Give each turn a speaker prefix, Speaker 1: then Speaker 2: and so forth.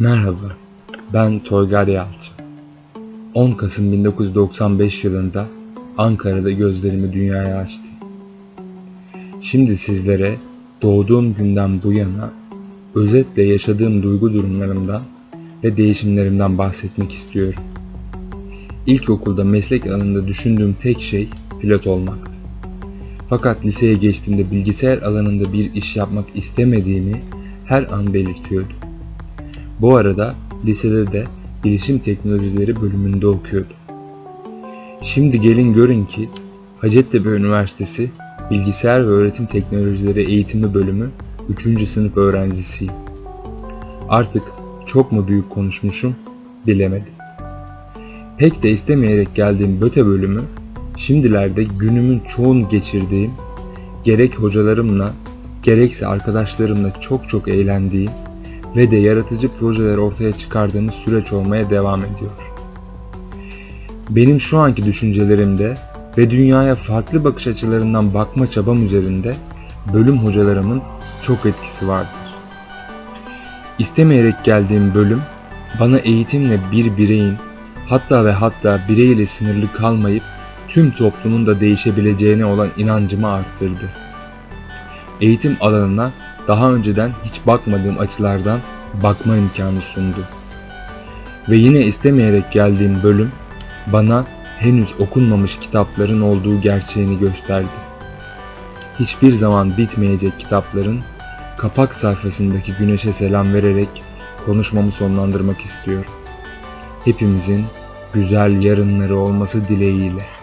Speaker 1: Merhaba, ben Toygar Yalçın. 10 Kasım 1995 yılında Ankara'da gözlerimi dünyaya açtım. Şimdi sizlere doğduğum günden bu yana özetle yaşadığım duygu durumlarımdan ve değişimlerimden bahsetmek istiyorum. İlkokulda meslek alanında düşündüğüm tek şey pilot olmaktı. Fakat liseye geçtiğimde bilgisayar alanında bir iş yapmak istemediğimi her an belirtiyordum. Bu arada lisede de bilişim teknolojileri bölümünde okuyordum. Şimdi gelin görün ki Hacettepe Üniversitesi Bilgisayar ve Öğretim Teknolojileri Eğitimi Bölümü 3. sınıf öğrencisiyim. Artık çok mu büyük konuşmuşum bilemedim. Pek de istemeyerek geldiğim BÖTE bölümü şimdilerde günümün çoğunu geçirdiğim gerek hocalarımla gerekse arkadaşlarımla çok çok eğlendiğim ve de yaratıcı projeler ortaya çıkardığımız süreç olmaya devam ediyor. Benim şu anki düşüncelerimde ve dünyaya farklı bakış açılarından bakma çabam üzerinde bölüm hocalarımın çok etkisi vardır. İstemeyerek geldiğim bölüm bana eğitimle bir bireyin hatta ve hatta bireyle sınırlı kalmayıp tüm toplumun da değişebileceğine olan inancımı arttırdı. Eğitim alanına daha önceden hiç bakmadığım açılardan bakma imkanı sundu. Ve yine istemeyerek geldiğim bölüm bana henüz okunmamış kitapların olduğu gerçeğini gösterdi. Hiçbir zaman bitmeyecek kitapların kapak sayfasındaki güneşe selam vererek konuşmamı sonlandırmak istiyorum. Hepimizin güzel yarınları olması dileğiyle.